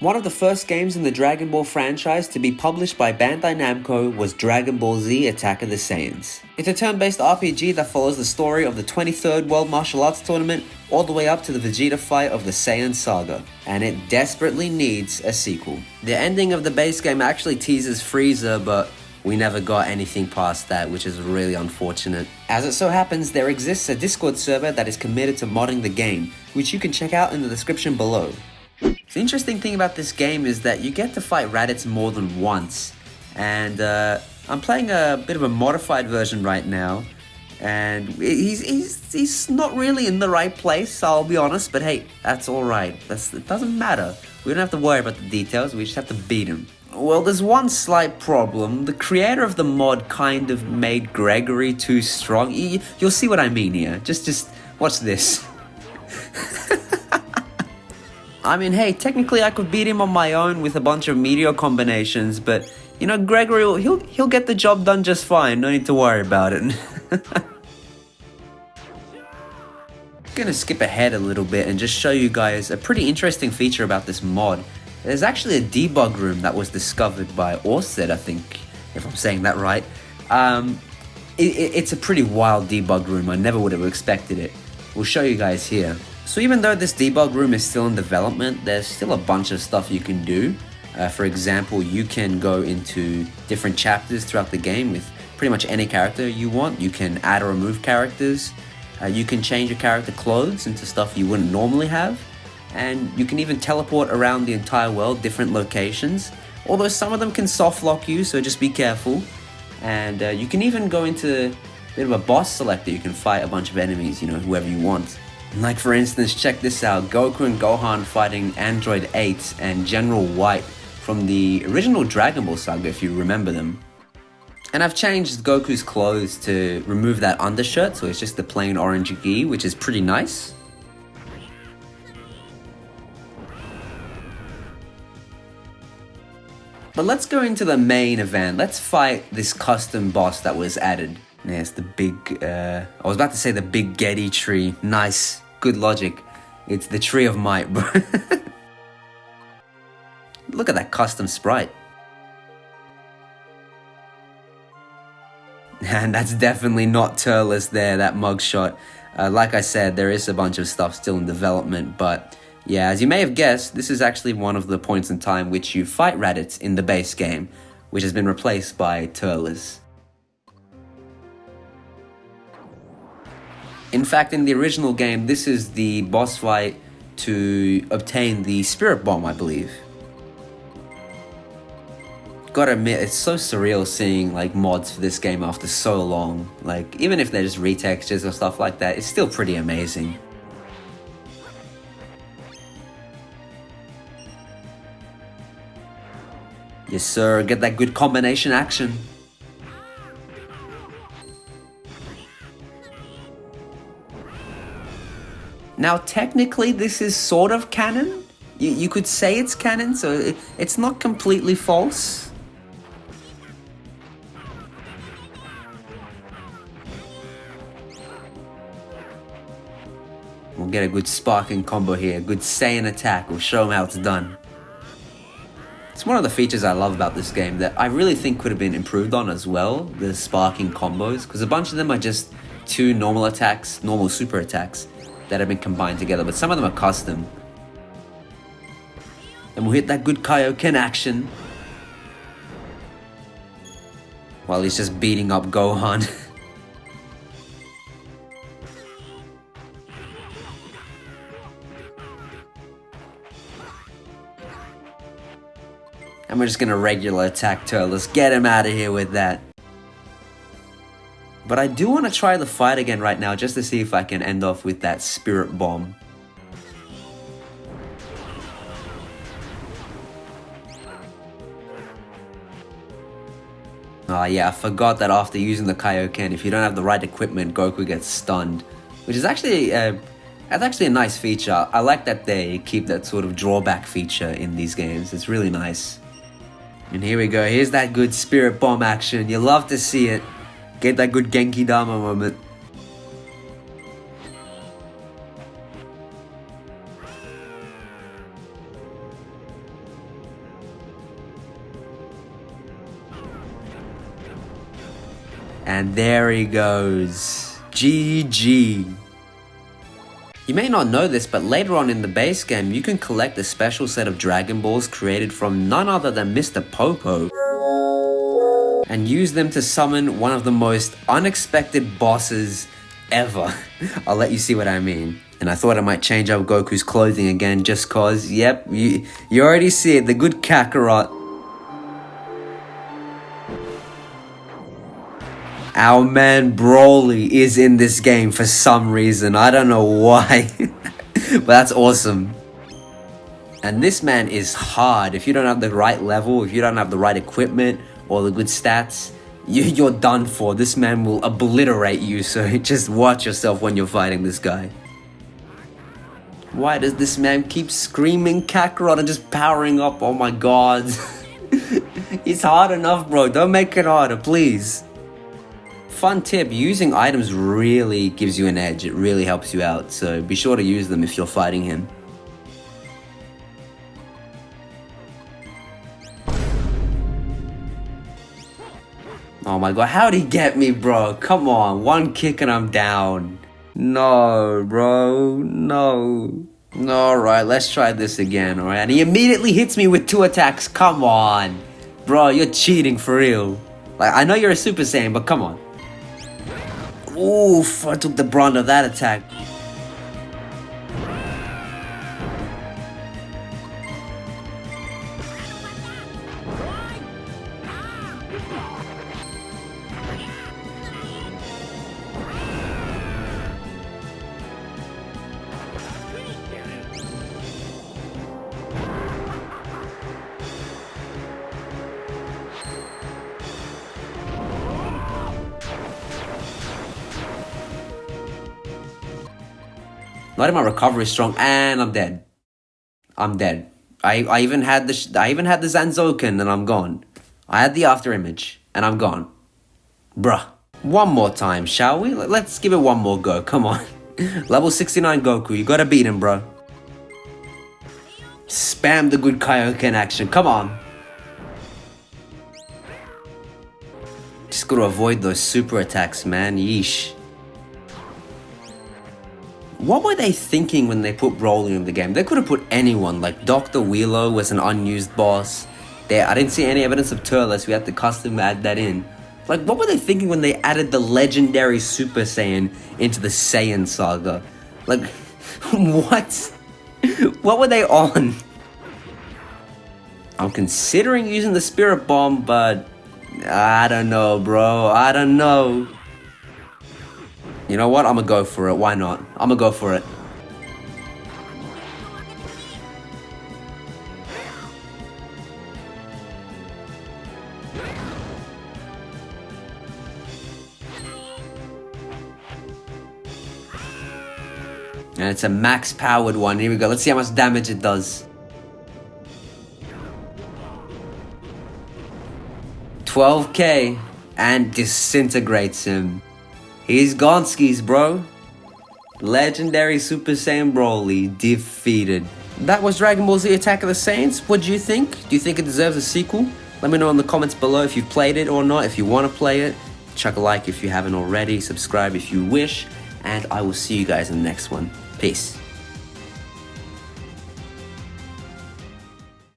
One of the first games in the Dragon Ball franchise to be published by Bandai Namco was Dragon Ball Z Attack of the Saiyans. It's a turn-based RPG that follows the story of the 23rd World Martial Arts Tournament all the way up to the Vegeta fight of the Saiyan Saga, and it desperately needs a sequel. The ending of the base game actually teases Frieza, but we never got anything past that, which is really unfortunate. As it so happens, there exists a Discord server that is committed to modding the game, which you can check out in the description below. The interesting thing about this game is that you get to fight Raditz more than once. And uh, I'm playing a bit of a modified version right now. And he's, he's, he's not really in the right place, I'll be honest. But hey, that's alright. It doesn't matter. We don't have to worry about the details, we just have to beat him. Well, there's one slight problem. The creator of the mod kind of made Gregory too strong. You'll see what I mean here. Just, just watch this. I mean, hey, technically I could beat him on my own with a bunch of meteor combinations, but, you know, Gregory, will, he'll, he'll get the job done just fine, no need to worry about it. I'm gonna skip ahead a little bit and just show you guys a pretty interesting feature about this mod. There's actually a debug room that was discovered by Orsted, I think, if I'm saying that right. Um, it, it, it's a pretty wild debug room, I never would have expected it. We'll show you guys here. So even though this debug room is still in development, there's still a bunch of stuff you can do. Uh, for example, you can go into different chapters throughout the game with pretty much any character you want. You can add or remove characters. Uh, you can change your character clothes into stuff you wouldn't normally have. And you can even teleport around the entire world, different locations. Although some of them can soft lock you, so just be careful. And uh, you can even go into bit of a boss selector. You can fight a bunch of enemies, you know, whoever you want. Like for instance, check this out, Goku and Gohan fighting Android 8 and General White from the original Dragon Ball saga if you remember them. And I've changed Goku's clothes to remove that undershirt, so it's just the plain orange gi, which is pretty nice. But let's go into the main event. Let's fight this custom boss that was added. Yes, the big, uh, I was about to say the big Getty tree. Nice, good logic. It's the tree of might. Look at that custom sprite. And that's definitely not Turles there, that mugshot. Uh, like I said, there is a bunch of stuff still in development, but yeah, as you may have guessed, this is actually one of the points in time which you fight Raditz in the base game, which has been replaced by Turles. In fact, in the original game, this is the boss fight to obtain the Spirit Bomb, I believe. Gotta admit, it's so surreal seeing like mods for this game after so long. Like, even if they're just retextures or stuff like that, it's still pretty amazing. Yes sir, get that good combination action. Now, technically, this is sort of canon. You, you could say it's canon, so it, it's not completely false. We'll get a good sparking combo here, good Saiyan attack, we'll show them how it's done. It's one of the features I love about this game that I really think could have been improved on as well, the sparking combos, because a bunch of them are just two normal attacks, normal super attacks, that have been combined together, but some of them are custom. And we'll hit that good Kaioken action. While he's just beating up Gohan. and we're just gonna regular attack Turles. Get him out of here with that. But I do want to try the fight again right now just to see if I can end off with that Spirit Bomb. Oh yeah, I forgot that after using the Kaioken, if you don't have the right equipment, Goku gets stunned. Which is actually, uh, that's actually a nice feature. I like that they keep that sort of drawback feature in these games. It's really nice. And here we go, here's that good Spirit Bomb action. You love to see it. Get that good Genki Dama moment. And there he goes. GG. You may not know this, but later on in the base game, you can collect a special set of Dragon Balls created from none other than Mr. Popo and use them to summon one of the most unexpected bosses ever. I'll let you see what I mean. And I thought I might change up Goku's clothing again just cause, yep, you, you already see it, the good Kakarot. Our man Broly is in this game for some reason, I don't know why. but that's awesome. And this man is hard. If you don't have the right level, if you don't have the right equipment or the good stats, you, are done for. This man will obliterate you, so just watch yourself when you're fighting this guy. Why does this man keep screaming Kakarot and just powering up? Oh my god. it's hard enough, bro. Don't make it harder, please. Fun tip, using items really gives you an edge. It really helps you out, so be sure to use them if you're fighting him. Oh my god, how'd he get me, bro? Come on, one kick and I'm down. No, bro, no. Alright, let's try this again, alright? And he immediately hits me with two attacks, come on. Bro, you're cheating for real. Like, I know you're a Super Saiyan, but come on. Oof, I took the brunt of that attack. Not even my recovery strong, and I'm dead. I'm dead. I, I even had the I even had the Zanzoken, and I'm gone. I had the after image, and I'm gone. Bruh. One more time, shall we? Let's give it one more go. Come on. Level 69 Goku, you gotta beat him, bro. Spam the good Kaioken action. Come on. Just gotta avoid those super attacks, man. Yeesh. What were they thinking when they put Broly in the game? They could have put anyone, like Dr. Wheelo was an unused boss. There, I didn't see any evidence of Turles, we had to custom add that in. Like, what were they thinking when they added the legendary Super Saiyan into the Saiyan saga? Like, what? what were they on? I'm considering using the Spirit Bomb, but I don't know, bro. I don't know. You know what? I'm gonna go for it. Why not? I'm gonna go for it. And it's a max powered one. Here we go. Let's see how much damage it does. 12k and disintegrates him. He's Gonskis, bro. Legendary Super Saiyan Broly defeated. That was Dragon Ball Z Attack of the Saiyans. What do you think? Do you think it deserves a sequel? Let me know in the comments below if you've played it or not, if you want to play it. Chuck a like if you haven't already, subscribe if you wish, and I will see you guys in the next one. Peace.